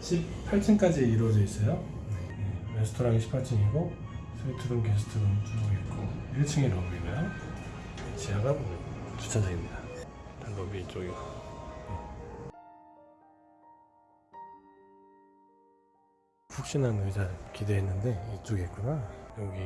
18층까지 이루어져 있어요. 네, 레스토랑이 18층이고 스위트룸, 게스트룸 쭉 있고 1층이 로비고요. 지하가 주차장입니다. 로비 이쪽이고. 푹신한 의자 기대했는데 이쪽에 있구나. 여기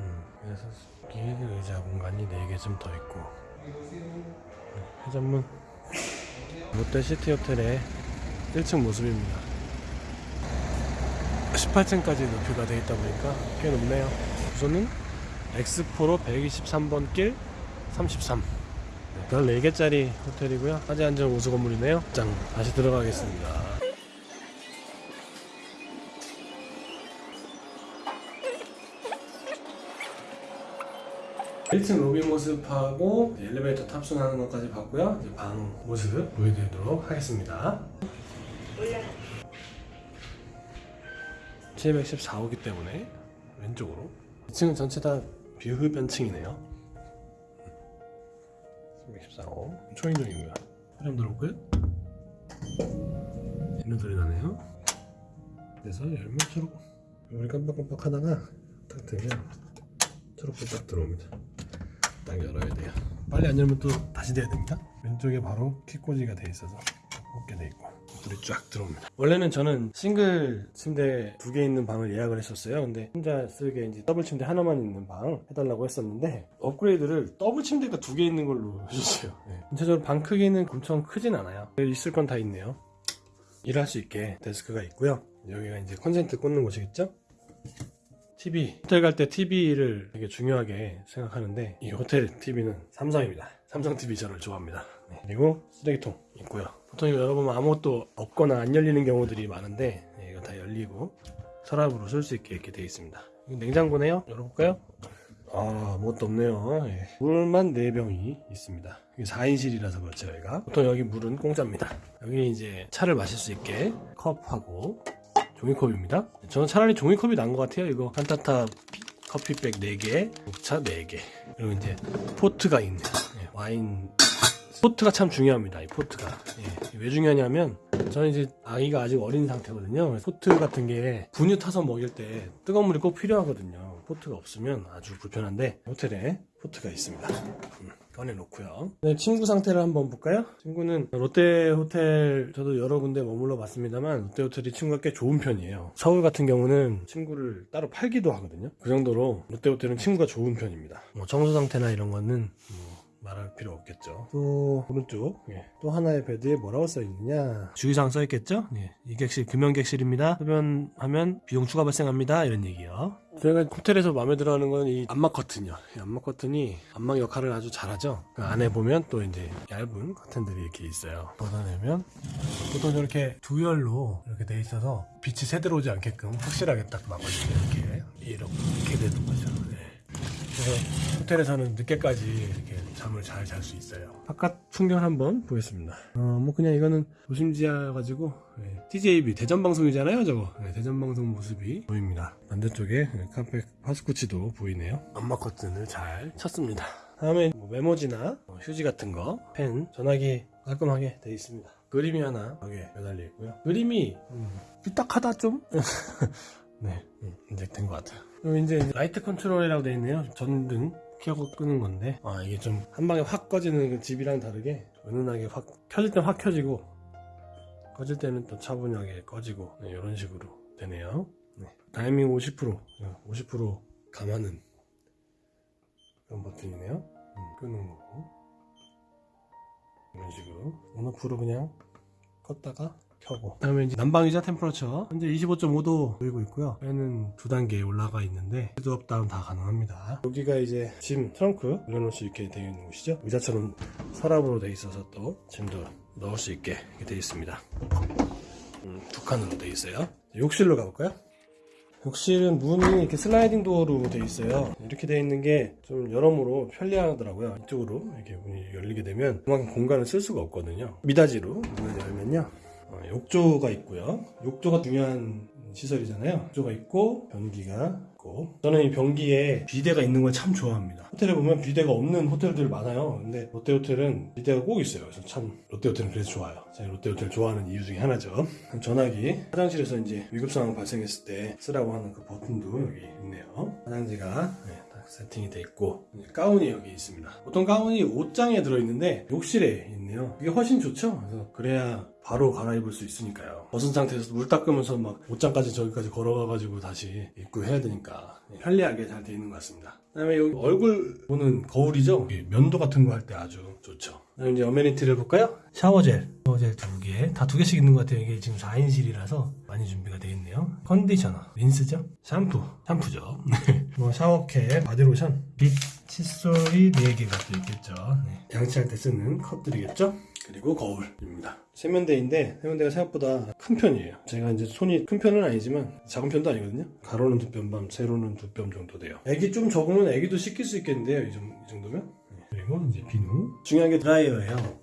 음, 그래서 여기 의자 공간이 4개 좀더 있고 네, 회전문 롯데 시티 호텔의 1층 모습입니다. 18층까지 높이가 되어 있다 보니까 꽤 높네요. 우선은 엑스포로 123번 길 33. 네, 14개짜리 호텔이고요. 화재 안전 우수 건물이네요. 짱 다시 들어가겠습니다. 1층 로비 모습하고 엘리베이터 탑승하는 것까지 봤고요. 이제 방 모습 보여드리도록 하겠습니다. 714호기 때문에 왼쪽으로. 2층은 전체 다 비흡연층이네요. 714호. 초인종이고요 사람 들어오고요? 있는 소리 나네요. 그래서 열면 초록. 우리 깜빡깜빡 하다가 딱 되면 초록불 딱 들어옵니다. 딱 열어야 돼요. 빨리 안 열면 또 다시 돼야 됩니다. 왼쪽에 바로 킥꽂이가 돼 있어서 꽂게 돼 있고 불이 쫙 들어옵니다. 원래는 저는 싱글 침대 두 개 있는 방을 예약을 했었어요. 근데 혼자 쓰기에 이제 더블 침대 하나만 있는 방 해달라고 했었는데 업그레이드를 더블 침대가 두 개 있는 걸로 해주세요. 네. 전체적으로 방 크기는 엄청 크진 않아요. 있을 건 다 있네요. 일할 수 있게 데스크가 있고요. 여기가 이제 콘센트 꽂는 곳이겠죠? TV 호텔 갈 때 TV를 되게 중요하게 생각하는데 이 호텔 TV는 삼성입니다 삼성 TV 저를 좋아합니다 네. 그리고 쓰레기통 있고요 보통 열어보면 아무것도 없거나 안 열리는 경우들이 많은데 네, 이거 다 열리고 서랍으로 쓸 수 있게 이렇게 되어 있습니다 냉장고네요 열어볼까요? 아 아무것도 없네요 예. 물만 4병이 있습니다 이게 4인실이라서 그렇죠 여기가 보통 여기 물은 공짜입니다 여기 이제 차를 마실 수 있게 컵하고 종이컵입니다. 저는 차라리 종이컵이 나은 것 같아요. 이거 한타타 커피백 4개, 녹차 4개. 그리고 이제 포트가 있네요. 예, 와인. 포트가 참 중요합니다. 이 포트가. 예, 왜 중요하냐면 저는 이제 아이가 아직 어린 상태거든요. 포트 같은 게 분유 타서 먹일 때 뜨거운 물이 꼭 필요하거든요. 포트가 없으면 아주 불편한데 호텔에 포트가 있습니다. 음, 꺼내놓고요. 네, 침구 상태를 한번 볼까요? 침구는 롯데 호텔 저도 여러 군데 머물러 봤습니다만 롯데 호텔이 침구가 꽤 좋은 편이에요. 서울 같은 경우는 침구를 따로 팔기도 하거든요. 그 정도로 롯데 호텔은 침구가 좋은 편입니다. 뭐 청소 상태나 이런 거는 뭐 말할 필요 없겠죠. 또 오른쪽 예. 또 하나의 베드에 뭐라고 써 있느냐 주의사항 써 있겠죠? 예. 이 객실 금연객실입니다. 흡연하면 비용 추가 발생합니다. 이런 얘기요. 저희가 호텔에서 마음에 들어 하는 건 이 안막 커튼이요. 이 안막 커튼이 안막 역할을 아주 잘하죠. 그 안에 보면 또 이제 얇은 커튼들이 이렇게 있어요. 걷어내면 보통 저렇게 두 열로 이렇게 돼 있어서 빛이 새들 오지 않게끔 확실하게 딱 막아주죠. 이렇게 이렇게 되는 거죠. 네. 그래서 호텔에서는 늦게까지 이렇게 잠을 잘 잘 수 있어요. 바깥 풍경 한번 보겠습니다. 어, 뭐 그냥 이거는 도심지하 가지고 네, TJB 대전 방송이잖아요, 저거. 네, 대전 방송 모습이 보입니다. 반대쪽에 네, 카페 파스쿠치도 보이네요. 안마 커튼을 잘 쳤습니다. 다음에 뭐 메모지나 뭐 휴지 같은 거, 펜, 전화기 깔끔하게 되어 있습니다. 그림이 하나 여기에 매달려 있고요. 그림이 음, 삐딱하다 좀. 네, 음, 이제 된 것 같아요. 그리고 이제 light control이라고 되어 있네요. 전등 켜고 끄는 건데, 아, 이게 좀 한 방에 확 꺼지는 그 집이랑 다르게 은은하게 확, 켜질 땐 확 켜지고, 꺼질 때는 또 차분하게 꺼지고, 네, 이런 식으로 되네요. 네. dimming 50%, 50% 감하는 그런 버튼이네요. 음, 끄는 거고. 이런 식으로. on off로 그냥 껐다가 켜고. 다음에 이제 난방이자 temperature. 현재 25.5도 보이고 있고요. 얘는 두 단계 올라가 있는데 heat up down 다 가능합니다. 여기가 이제 짐 트렁크 올려놓을 수 있게 되어 있는 곳이죠. 의자처럼 서랍으로 되어 있어서 또 짐도 넣을 수 있게 되어 있습니다. 음, 두 칸으로 되어 있어요. 욕실로 가볼까요? 욕실은 문이 이렇게 슬라이딩 도어로 되어 있어요. 이렇게 되어 있는 게 좀 여러모로 편리하더라고요. 이쪽으로 이렇게 문이 열리게 되면 그만큼 공간을 쓸 수가 없거든요. 미닫이로 문을 열면요. 어, 욕조가 있고요. 욕조가 중요한 시설이잖아요. 욕조가 있고 변기가 있고 저는 이 변기에 비데가 있는 걸 참 좋아합니다. 호텔에 보면 비데가 없는 호텔들 많아요. 근데 롯데호텔은 비데가 꼭 있어요. 그래서 참 롯데호텔은 그래서 좋아요. 제가 롯데호텔 좋아하는 이유 중에 하나죠. 전화기 화장실에서 이제 위급 상황 발생했을 때 쓰라고 하는 그 버튼도 여기 있네요. 화장지가 네, 딱 세팅이 돼 있고 가운이 여기 있습니다. 보통 가운이 옷장에 들어있는데 욕실에 있네요. 이게 훨씬 좋죠. 그래서 그래야 바로 갈아입을 수 있으니까요. 벗은 상태에서 물 닦으면서 막 옷장까지 저기까지 걸어가가지고 다시 입고 해야 되니까 편리하게 잘 돼 있는 것 같습니다. 그 다음에 여기 얼굴 보는 거울이죠. 면도 같은 거 할 때 아주 좋죠. 그다음에 이제 amenity를 볼까요? shower gel, shower gel 두 개, 다 두 개씩 있는 것 같아요. 이게 지금 4인실이라서 많이 준비가 되어 있네요. conditioner, 린스죠, 샴푸, 샴푸죠. 뭐 shower cap, 바디로션, 빗, 칫솔이 4개가 또 있겠죠. 네. 양치할 때 쓰는 컵들이겠죠. 그리고 거울입니다. 세면대인데 세면대가 생각보다 큰 편이에요. 제가 이제 손이 큰 편은 아니지만 작은 편도 아니거든요. 가로는 두뼘 반, 세로는 두 뼘 정도 돼요. 애기 좀 적으면 애기도 씻길 수 있겠는데요. 이 정도면. 네. 그리고 이제 비누. 중요한 게 드라이어예요.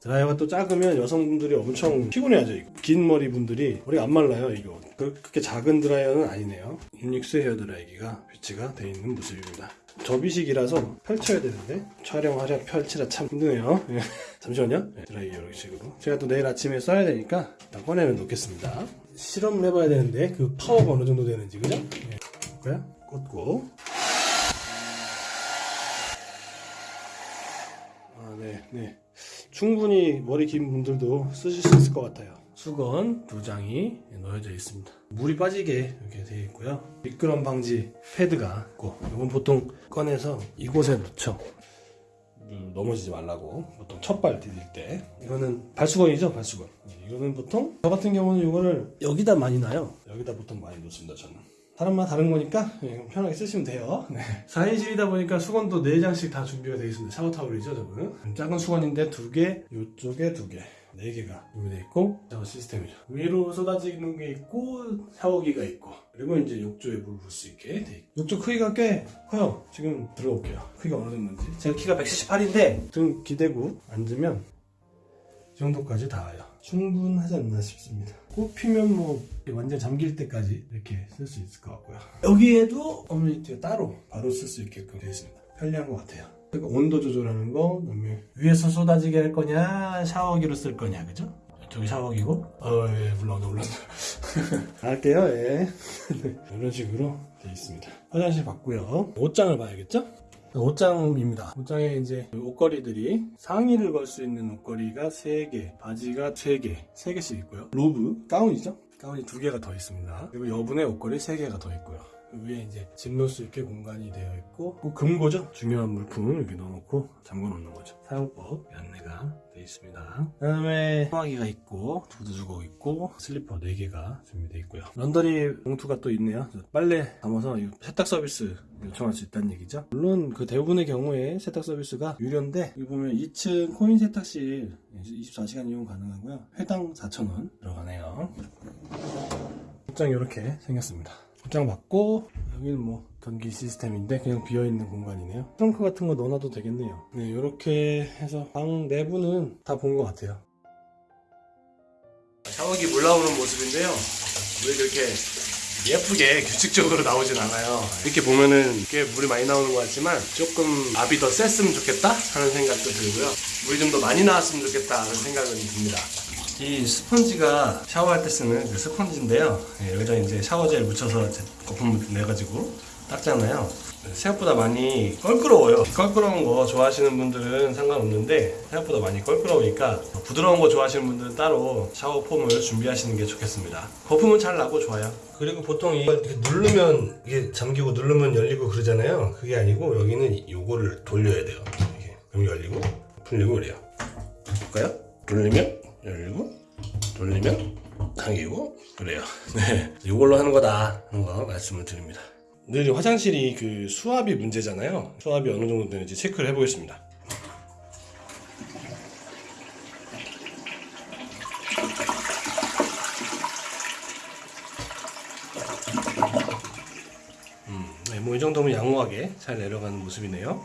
드라이어가 또 작으면 여성분들이 엄청 피곤해하죠. 이거. 긴 머리 분들이 머리가 안 말라요. 이거 그- 그렇게 작은 드라이어는 아니네요. 유닉스 헤어 드라이기가 비치가 되어 있는 모습입니다. 접이식이라서 펼쳐야 되는데 촬영하려 펼치라 참 힘드네요. 예. 잠시만요. 네, 드라이기 이런 식으로. 제가 또 내일 아침에 써야 되니까 일단 꺼내는 놓겠습니다. 실험을 해봐야 되는데 그 파워가 어느 정도 되는지 그죠? 예. 볼까요? 꽂고 네, 네. 충분히 머리 긴 분들도 쓰실 수 있을 것 같아요. 수건 두 장이 놓여져 있습니다. 물이 빠지게 이렇게 되어 있고요. 미끄럼 방지 패드가 있고, 이건 보통 꺼내서 이곳에 놓죠. 물 넘어지지 말라고 보통 첫발 디딜 때 이거는 발수건이죠 발수건 이거는 보통 저 같은 경우는 이거를 여기다 많이 놔요 여기다 보통 많이 놓습니다 저는 사람마다 다른 거니까 예, 편하게 쓰시면 돼요. 네. 4인실이다 보니까 수건도 4장씩 다 준비가 되어 있습니다. 샤워타올이죠, 저거는. 작은 수건인데 두 개, 이쪽에 두 개. 4개가 준비되어 있고, 샤워 시스템이죠. 위로 쏟아지는 게 있고, 샤워기가 있고, 그리고 이제 욕조에 물 부을 수 있게 돼 있고. 욕조 크기가 꽤 커요. 지금 들어볼게요. 크기가 어느 정도인지. 제가 키가 178인데, 등 기대고 앉으면 이 정도까지 닿아요. 충분하지 않나 싶습니다. 꽃 피면 뭐 완전 잠길 때까지 이렇게 쓸 수 있을 것 같고요. 여기에도 어메니티가 따로 바로 쓸 수 있게끔 되어 있습니다. 편리한 것 같아요. 그러니까 온도 조절하는 거, 그다음에 위에서 쏟아지게 할 거냐, 샤워기로 쓸 거냐, 그죠? 저기 샤워기고, 어, 예, 올라온다, 올라온다. 할게요, 예. 이런 식으로 되어 있습니다. 화장실 봤고요. 옷장을 봐야겠죠? 옷장입니다. 옷장에 이제 옷걸이들이 상의를 걸 수 있는 옷걸이가 3개, 바지가 3개, 3개씩 있고요. 로브, 가운이죠? 가운이 2개가 더 있습니다. 그리고 여분의 옷걸이 3개가 더 있고요. 그 위에 이제 짐 넣을 수 있게 공간이 되어 있고 그 금고죠? 중요한 물품을 이렇게 넣어놓고 잠궈 놓는 거죠. 사용법 안내가 되어 있습니다. 그 다음에 소화기가 있고 두두주걱 있고 슬리퍼 4개가 준비되어 있고요. 런더리 봉투가 또 있네요. 빨래 담아서 이 세탁 서비스 요청할 수 있다는 얘기죠. 물론 그 대부분의 경우에 세탁 서비스가 유료인데 여기 보면 2층 코인 세탁실 24시간 이용 가능하고요. 회당 4,000원 들어가네요. 옷장 이렇게 생겼습니다. 옷장 받고 여기는 뭐 전기 시스템인데 그냥 비어있는 공간이네요. 트렁크 같은 거 넣어놔도 되겠네요. 네, 이렇게 해서 방 내부는 다 본 것 같아요. 샤워기 물 나오는 모습인데요. 왜 그렇게 예쁘게 규칙적으로 나오진 않아요. 이렇게 보면은 꽤 물이 많이 나오는 것 같지만 조금 압이 더 셌으면 좋겠다 하는 생각도 들고요. 물이 좀 더 많이 나왔으면 좋겠다 하는 생각은 듭니다. 이 스펀지가 샤워할 때 쓰는 그 스펀지인데요. 예, 여기다 이제 샤워젤 묻혀서 이제 거품 내가지고 닦잖아요. 생각보다 많이 껄끄러워요. 껄끄러운 거 좋아하시는 분들은 상관없는데 생각보다 많이 껄끄러우니까 부드러운 거 좋아하시는 분들은 따로 샤워 폼을 준비하시는 게 좋겠습니다. 거품은 잘 나고 좋아요. 그리고 보통 이걸 누르면 이게 잠기고 누르면 열리고 그러잖아요. 그게 아니고 여기는 요거를 돌려야 돼요. 그럼 열리고 풀리고 그래요. 볼까요? 돌리면 늘 화장실이 그 수압이 문제잖아요. 수압이 어느 정도 되는지 체크를 해보겠습니다. 음, 네, 뭐이 정도면 양호하게 잘 내려가는 모습이네요.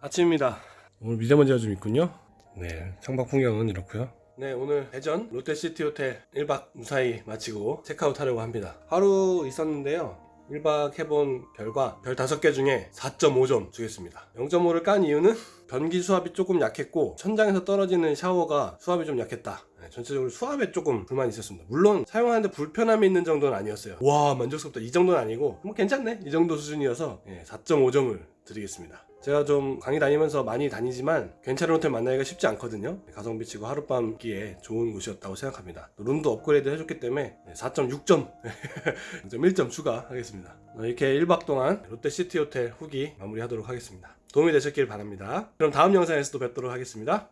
아침입니다. 오늘 미세먼지가 좀 있군요. 네, 창밖 풍경은 이렇고요. 네, 오늘 대전 롯데시티 호텔 1박 무사히 마치고 체크아웃 하려고 합니다. 하루 있었는데요. 1박 해본 결과 별 5개 중에 4.5점 주겠습니다. 0.5를 깐 이유는 변기 수압이 조금 약했고 천장에서 떨어지는 샤워가 수압이 좀 약했다. 네, 전체적으로 수압에 조금 불만이 있었습니다. 물론 사용하는데 불편함이 있는 정도는 아니었어요. 와 만족스럽다 이 정도는 아니고 뭐 괜찮네 이 정도 수준이어서 4.5점을 드리겠습니다. 제가 좀 강의 다니면서 많이 다니지만 괜찮은 호텔 만나기가 쉽지 않거든요. 가성비 치고 하룻밤 기에 좋은 곳이었다고 생각합니다. 또 룸도 업그레이드 해줬기 때문에 4.6점, 0.1점 추가하겠습니다. 이렇게 1박 동안 롯데시티 호텔 후기 마무리하도록 하겠습니다. 도움이 되셨길 바랍니다. 그럼 다음 영상에서 또 뵙도록 하겠습니다.